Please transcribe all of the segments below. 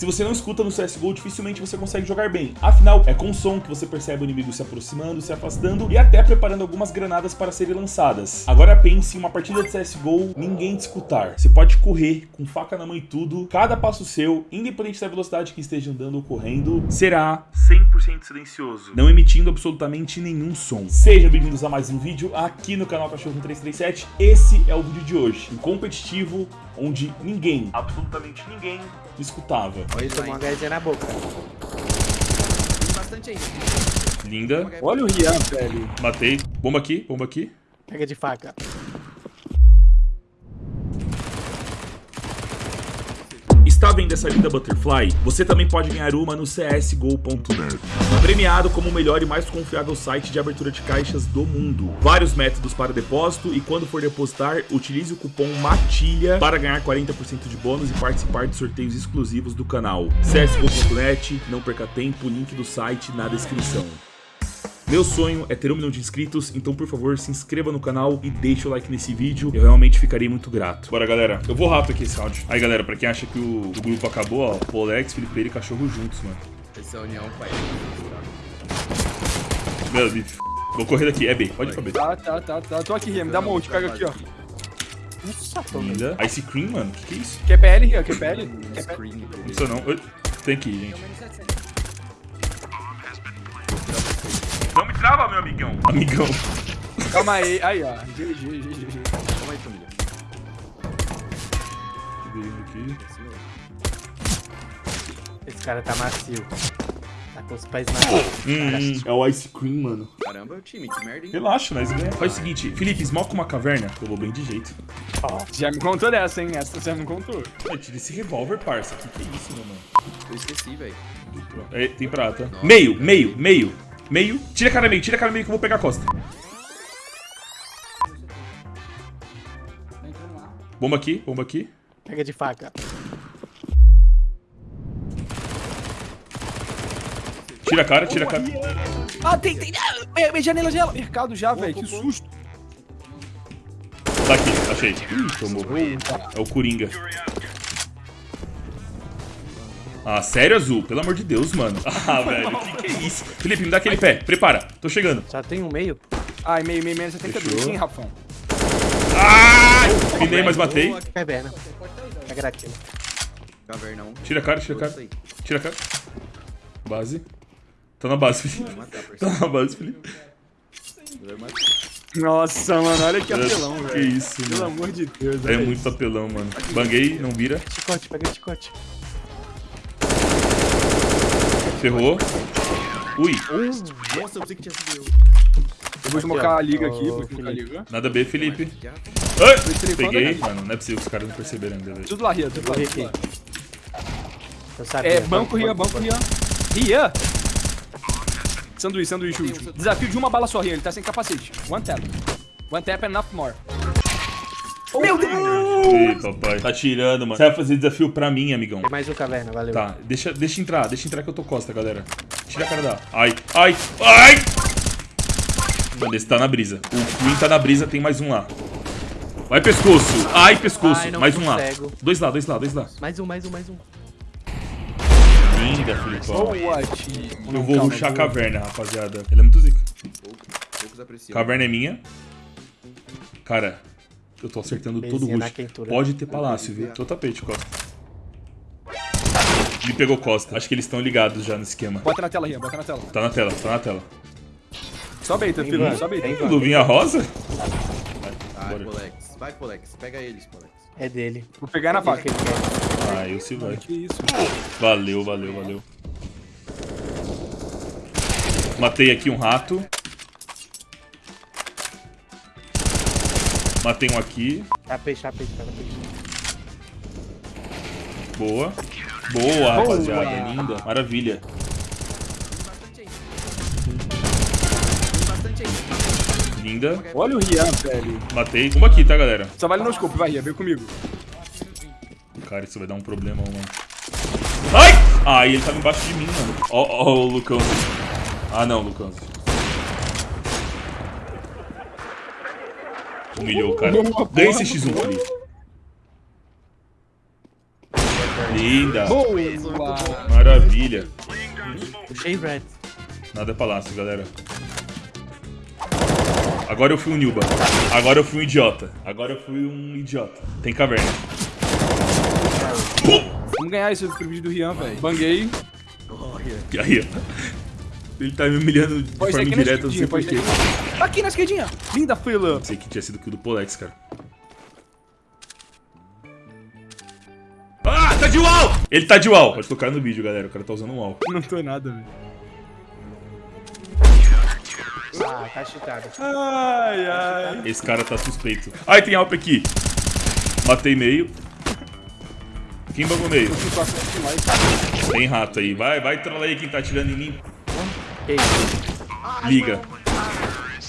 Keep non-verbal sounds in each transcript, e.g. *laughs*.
Se você não escuta no CSGO, dificilmente você consegue jogar bem. Afinal, é com som que você percebe o inimigo se aproximando, se afastando e até preparando algumas granadas para serem lançadas. Agora pense em uma partida de CSGO, ninguém te escutar. Você pode correr com faca na mão e tudo, cada passo seu, independente da velocidade que esteja andando ou correndo, será 100% silencioso, não emitindo absolutamente nenhum som. Sejam bem-vindos a mais um vídeo aqui no canal Cachorro 337. Esse é o vídeo de hoje, um competitivo onde ninguém, absolutamente ninguém, escutava. Olha, ele tomou uma gaizinha na boca. Tem bastante aí. Linda, Olha o Rian, velho. matei. Bomba aqui, bomba aqui. Pega de faca. Está vendo essa linda Butterfly? Você também pode ganhar uma no csgo.net. Premiado como o melhor e mais confiável site de abertura de caixas do mundo. Vários métodos para depósito e quando for depositar, utilize o cupom MATILHA para ganhar 40% de bônus e participar de sorteios exclusivos do canal. csgo.net, não perca tempo, link do site na descrição. Meu sonho é ter um milhão de inscritos, então por favor se inscreva no canal e deixe o like nesse vídeo, eu realmente ficarei muito grato. Bora galera, eu vou rápido aqui esse áudio. Aí galera, pra quem acha que o, o grupo acabou, ó, Polex, Felipe e Cachorro juntos, mano. Essa é a união, pai. Meu Deus, vou correr daqui, é B, pode ir pra B. Tá, tá, tá, tá. Tô aqui, Rian. Me dá uma ult, pega aqui, ó. Nossa, tô Linda. Ice Cream, mano, que que é isso? QPL, Rian, QPL. QPL. Screen. Não precisa não. Tem que ir, gente. Não me trava, meu amigão. Amigão. Calma aí. Aí, ó. GG, GG. Calma aí, família. Aqui. Esse cara tá macio. Tá com os pés macios. Hum, é o Ice Cream, mano. Caramba, o time, que merda, hein? Relaxa, nós ganhamos. Faz o seguinte, Felipe, smoke uma caverna. Eu vou bem de jeito. Já me contou dessa, hein? Essa você já me contou. Ai, tira esse revólver, parça. Que que é isso, meu mano? Eu esqueci, velho. É, tem prata. Meio, meio, meio. Meio. Tira a cara meio, tira a cara meio que eu vou pegar a costa. Bomba aqui, bomba aqui. Pega de faca. Tira a cara, tira a cara. Ah, tem, tem. Ah, é, janela, janela. Mercado já, velho. Que susto. Tá aqui, achei. Ih, tomou. É o Coringa. Ah, sério, Azul? Pelo amor de Deus, mano. *laughs* Ah, velho, que que é isso? Felipe, me dá aquele pé. Prepara. Tô chegando. Só tem um meio. Ai, meio, meio, meio. 72. Fechou. Sim, Rafão. Ai! Pinei, mas matei. Caverna. Pega daquilo. Caverna 1. Tira a cara, tira a cara. Tira a cara. Base. Tá na base, Felipe. *laughs* Tá na base, Felipe. Nossa, mano. Olha que apelão, Que velho. isso, Pelo mano. amor de Deus, É velho. muito apelão, mano. Banguei, não vira. Chicote, pega de chicote. Ferrou. Ui, Nossa, eu pensei que tinha sido eu. Eu vou smocar a liga aqui. Vou smocar a liga. nada B, Felipe. Ai, peguei. Mano, não é possível que os caras não perceberam ainda, velho. Tudo lá, Rian. Tudo lá. Aqui. Eu sabia. É, banco, Rian, banco, Rian. Rian! Sanduíche, sanduíche, último. Desafio de uma bala só, Rian. Ele tá sem capacete. One tap. One tap and enough more. Meu Deus! Ih, papai. Tá tirando, mano. Você vai fazer desafio pra mim, amigão. Tem mais um caverna, valeu. Tá, deixa, deixa entrar, deixa entrar que eu tô costa, galera. Tira a cara da. Ai, ai, ai! Mano, esse tá na brisa. O Queen tá na brisa, tem mais um lá. Vai, pescoço! Ai, pescoço! Ai, mais um lá. Dois lá, dois lá, dois lá. Mais um, mais um, mais um. Linda, Filipão. What? Eu vou ruxar a caverna, rapaziada. Ela é muito zica. Poucos, poucos apreciam. Caverna é minha. Cara, eu tô acertando todo o Bezinha na rush. quentura. Pode ter palácio, viu? Tô tapete, Costa. Me pegou Costa. Acho que eles estão ligados já no esquema. Bota na tela, Rian. Bota na tela. Tá na tela, tá na tela. Sobe aí, filho. Aí. vem. Luvinha rosa? Vai, Bora. Polex. Vai, Polex. Pega eles, Polex. É dele. Vou pegar na faca. Ele. Ah, eu se vai. Que isso? Valeu, valeu, valeu. Matei aqui um rato. Matei um aqui. Tapete, tapete, tapete. Boa. Boa, rapaziada. Linda. Maravilha. Tem bastante aí. Linda. Olha o Rian, velho. Matei. Uma aqui, tá, galera? Só vale no scope. Vai, Rian. Vem comigo. Cara, isso vai dar um problema, mano. Ai! Ai, ele tava embaixo de mim, mano. Ó, ó, o Lucão. Ah, não, Lucão. Humilhou o cara. Ganha esse X1, Felipe. Linda. Boa! Maravilha. Puxei red. Nada é palácio, galera. Agora eu fui um Nilba. Agora eu fui um idiota. Agora eu fui um idiota. Tem caverna. Vamos ganhar esse vídeo do Rian, velho. Banguei. E aí, ó. Ele tá me humilhando de Pode forma indireta, não sei porquê. Aqui. Na esquerdinha. Linda fila. Sei que tinha sido kill do Polex, cara. Ah, tá de wall! Ele tá de wall. Pode tocar no vídeo, galera. O cara tá usando um wall. Não tô nada, velho. Ah, tá chutado. Ai, ai. Esse cara tá suspeito. Ai, tem alp aqui. Matei meio. Quem bagou meio? Tem rato aí. Vai, vai trollar aí quem tá atirando em mim. Liga.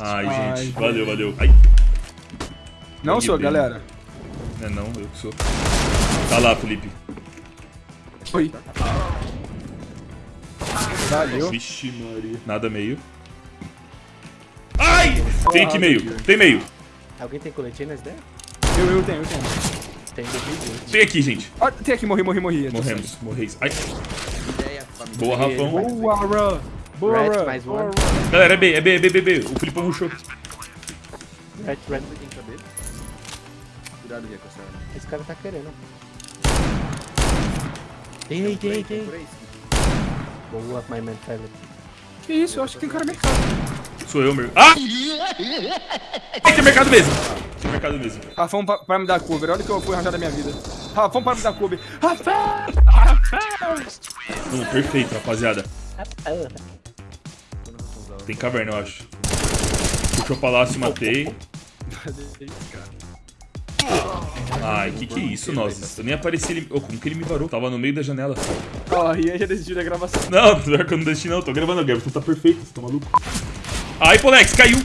Ai, Ai, gente. velho. Valeu, valeu. Ai, Não sou, bem. galera. é não, eu que sou. Tá lá, Felipe. Oi. Valeu. Vixe, Maria. Nada meio. Ai! Tem aqui meio. Tem meio. Alguém tem coletinha nessa ideia? Eu, eu tenho, eu tenho. Tem 2020. Tem aqui, gente. Ah, tem aqui, morri, morri, morri. Morremos. Morreis. Ai, boa, Rafão. Boa, Ra. Boa, Red Ra. mais. Ra. Galera, é B, é B, é B, B, B. O Filipão rushou. Red, red. Tem que saber. Cuidado, Ria, com essa arma. Esse cara tá querendo. Tem aí, tem aí, tem aí. aí, Boa, my man family. Que isso, eu acho que tem cara mercado. Sou eu, meu. Ah! Ai, tem mercado mesmo. Tem mercado mesmo. Rafão pra, pra me dar cover, olha que eu fui arranjar da minha vida. Rafão pra me dar cover. Rafão! Rafão! Não, perfeito, rapaziada. Ah, *laughs* Tem caverna, eu acho. Puxou o palácio, matei. Ai, que que é isso, nós? Eu nem apareci ele. Oh, como que ele me varou? Tava no meio da janela. Ó, Rian já desistiu da gravação. Não, pior que eu não deixei não. Tô gravando Gabriel. Tu tá perfeito, você tá maluco? Ai, Polex, caiu.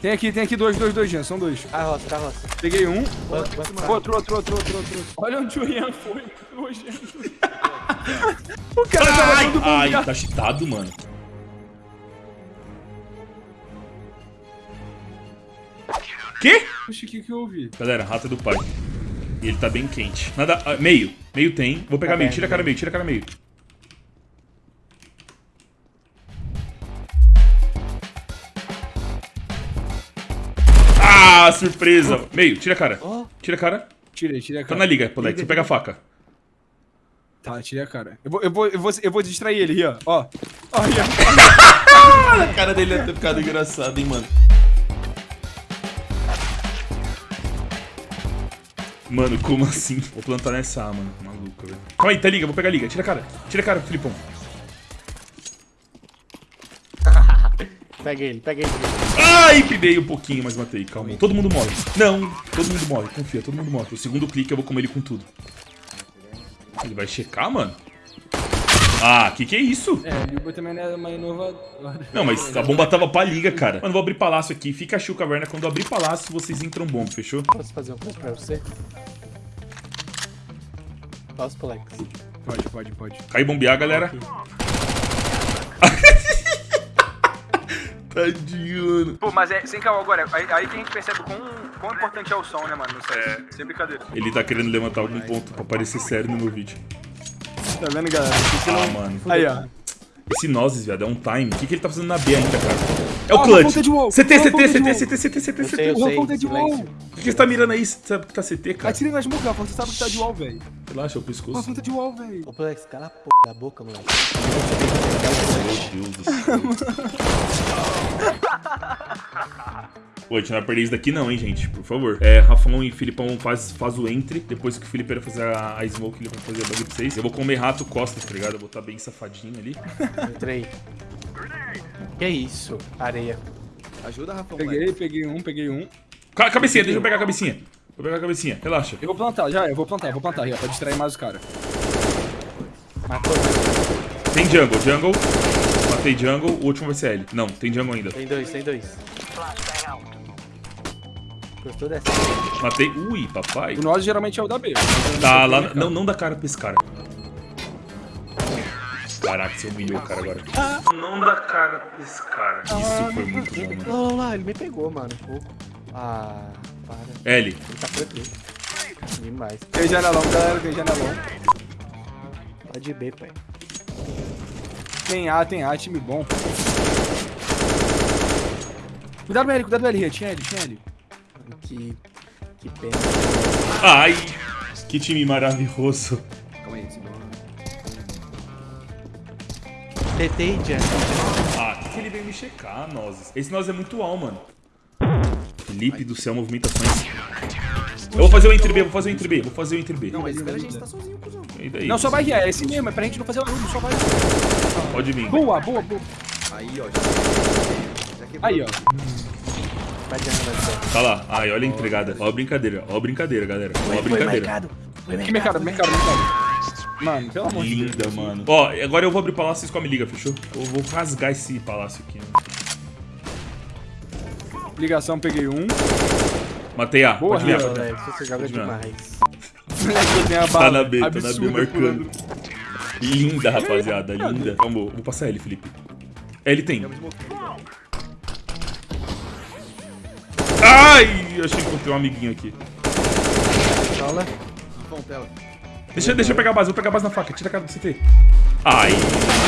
Tem aqui, tem aqui dois, dois, dois, Jean, são dois. a roça, tá a roça. Peguei um. Outro, outro, outro, outro, outro. Olha onde o Rian *laughs* foi. O cara tava Ai, ai, tá cheatado, mano. Que? Oxi, o que que eu ouvi? Galera, rata do pai. E ele tá bem quente. Nada. ah, meio. Meio tem. Vou pegar Tá meio. bem, Tira a cara meio, tira a cara meio. Ah, surpresa. Meio, tira a cara. Tira a cara. Tirei, tirei a Tá cara. na liga, Polex. Você pega a faca. Tá, tirei a cara. Eu vou, eu vou, eu vou, eu vou distrair ele. Ó. Ó, Rian. *laughs* A cara dele deve ter ficado engraçado, hein, mano. Mano, como assim? Vou plantar nessa A, mano. Maluco, velho. Calma aí, tá liga, vou pegar a liga. Tira a cara. Tira a cara, Filipão. *laughs* Pega ele, pega ele. Ai, pidei um pouquinho, mas matei. Calma. Todo mundo morre. Não, todo mundo morre. Confia, todo mundo morre. O segundo clique eu vou comer ele com tudo. Ele vai checar, mano? Ah, que que é isso? É, o Yuba também não é uma inovadora. Não, mas a bomba tava pra liga, cara. Mano, vou abrir palácio aqui. Fica a Caverna. Quando eu abrir palácio, vocês entram bomba, fechou? Posso fazer uma coisa pra você? Posso, Polex? Pode, pode, pode. Cai bombear, galera. *laughs* Tadinho, mano. Pô, mas é, sem caô agora, aí, aí que a gente percebe quão, quão importante é o som, né, mano, no set. Sem brincadeira. Ele tá querendo levantar algum ponto pra parecer sério no meu vídeo. Tá vendo, galera? Esse Ah, não- mano. Aí, ó. Esse Nozes, viado, é um time. O que, que ele tá fazendo na B ainda, cara? É o Ah, clutch. CT, CT, CT. CT, CT, CT, CT. Ponta de wall. Por que você tá mirando aí? Você sabe que tá CT, cara? Atira na smoke, Rafa, você sabe que tá de wall, velho. Relaxa, é o Uma pescoço. ponta de wall, velho. Ô, Polex, cala a p da boca, moleque. Meu Deus do céu. *laughs* Pô, a gente não vai perder isso daqui não, hein, gente. Por favor. É, Rafão e Filipão faz, faz o entre. Depois que o Felipe fazer a, a smoke, ele vai fazer a bug pra vocês. Eu vou comer rato costas, tá ligado? Eu vou estar bem safadinho ali. Entrei. Que isso? Areia. Ajuda, Rafão, Peguei, peguei um, peguei um. Ca- cabecinha, deixa eu pegar a cabecinha. Vou pegar a cabecinha, relaxa. Eu vou plantar, já, eu vou plantar, eu vou plantar, Rian, pra distrair mais os caras. Matou. Tem jungle, jungle. Matei jungle, o último vai ser L. Não, tem jungle ainda. Tem dois, tem dois. Gostou dessa? Matei. Ui, papai. O nosso geralmente é o da B. Tá lá. Não, não dá cara pra esse cara. Caraca, você humilhou o cara agora. Não dá cara pra esse cara. Isso foi muito bom, mano. Não, não, ele me pegou, mano, um pouco. Ah, para. L. Ele tá por aqui. Demais. Tem janelão, galera, tem janelão. Pode B, pai. Tem A, tem A, time bom. Cuidado com ele, cuidado com ele, tinha ele, tinha ele. Que, que pena. Ai, que time maravilhoso. Calma aí, segundo. TT e Jan. Ah, que, que ele veio me checar, Nozes? Esse Nozes é muito al, mano. Felipe do céu, movimentações. Eu vou fazer o entre B, vou fazer o entre B, vou fazer o entre B. Não, mas espera a gente tá sozinho, cuzão. E daí? Não, só vai guiar, é esse mesmo, é pra gente não fazer barulho, só vai. Pode vir. Boa, boa, boa. Aí, ó. Quebrou. Aí, ó. Tá lá. Ai, olha a entregada. Ó a brincadeira, ó a brincadeira, galera. Ó a Foi brincadeira. mercado. Foi Que mercado, mercado, mercado. Mano, pelo amor de Deus. Linda, mano. Ó, agora eu vou abrir o palácio e vocês comem liga, fechou? Eu vou rasgar esse palácio aqui. mano. Ligação, peguei um. Matei A. Boa, Pode Rio. virar. demais. Tá na B, tá na B marcando. Linda, rapaziada, linda. Vamos, vou passar ele, Felipe. Ele tem. Ai, eu achei que encontrei um amiguinho aqui. Tela. Deixa, deixa eu pegar a base, vou pegar a base na faca. Tira a cara do CT. Ai,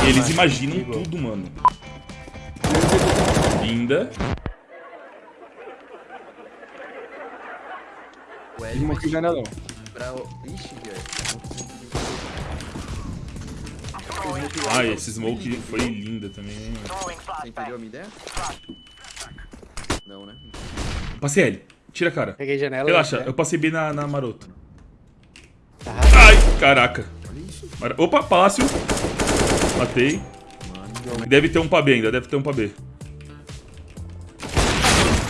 eles imaginam tudo, mano. Linda. O L Smoke janelão. pra... o- Ixi, velho. Ai, esse smoke foi linda também, hein. Você entendeu a minha ideia? Não, né? Passei L. Tira a cara. Peguei janela. Relaxa, né? eu passei B na, na maroto. Tá. Ai, caraca. Mara- Opa, palácio. Matei. Deve ter um pra B ainda, deve ter um pra B.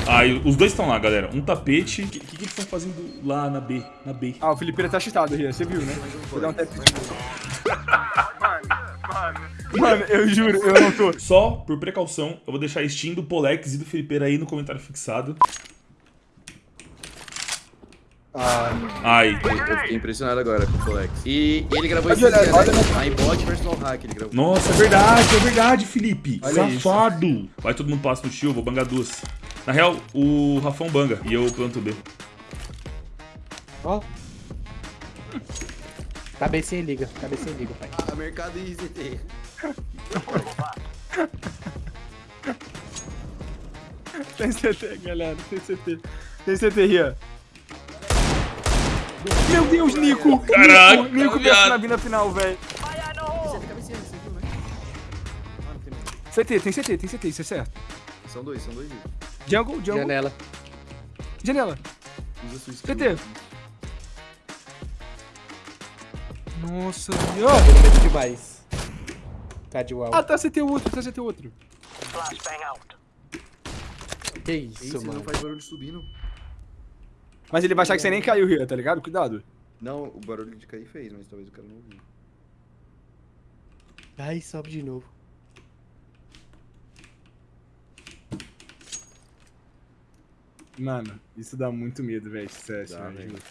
Ai, os dois estão lá, galera. Um tapete. O que, que, que eles estão fazendo lá na B? Na B. Ah, o Felipeira tá cheatado, Ria, você viu, né? Vou dar um tap. Mano, eu juro, eu não tô. Só por precaução, eu vou deixar a Steam do Polex e do Felipeira aí no comentário fixado. Ai, Eu, eu fiquei impressionado agora com o Folex. E ele gravou Olha, esse dia, né? olha, iBot versus no hack ele gravou. nossa, é verdade, é verdade, Felipe. Olha isso. Safado. Vai todo mundo passo no tio, vou bangar duas. Na real, o Rafão banga e eu planto B. Ó. Cabecinha e liga. Cabecinha e liga, pai. A mercado e ZT. Tem CT, galera, tem CT. Tem CT, Ria. Meu Deus, Nico! Caraca, Nico, Nico pensa na vida final, velho. CT, tem CT, tem CT, isso é certo. São dois, são dois. Vitor. Jungle, jungle. Janela. Janela. Usa sua skill. CT. Nossa, ó. Pelo medo demais. Tá de uau. Ah, tá CT outro, tá CT outro. que Ei, isso, você mano. não faz barulho subindo. Mas ele vai achar que você nem caiu, Ria, tá ligado? Cuidado. Não, o barulho de cair fez, mas talvez o cara não ouviu. Ai, sobe de novo. Mano, isso dá muito medo, velho, esse CS, Dá, velho. juro.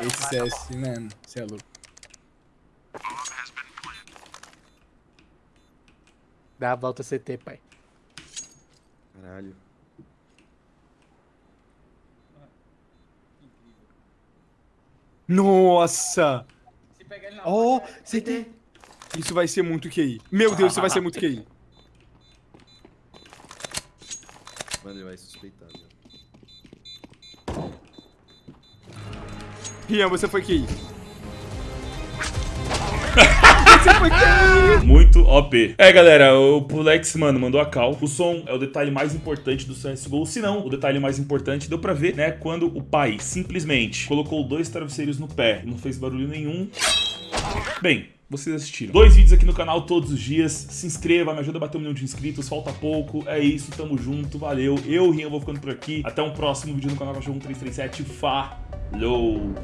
Esse CS, mano, você é louco. Dá a volta CT, pai. Caralho. Nossa! Oh, CT. Isso vai ser muito QI. Meu Deus, isso vai ser muito QI. Mano, ele vai suspeitar, velho. Rian, você você foi QI! Muito OP. É, galera, o Pulex, mano, mandou a cal. O som é o detalhe mais importante do CSGO. Se não, o detalhe mais importante deu pra ver, né? Quando o pai simplesmente colocou dois travesseiros no pé e não fez barulho nenhum. Bem, vocês assistiram. Dois vídeos aqui no canal todos os dias. Se inscreva, me ajuda a bater um milhão de inscritos. Falta pouco. É isso, tamo junto. Valeu. Eu, Rian, vou ficando por aqui. Até um próximo vídeo no canal Cachorro 1337. Falou!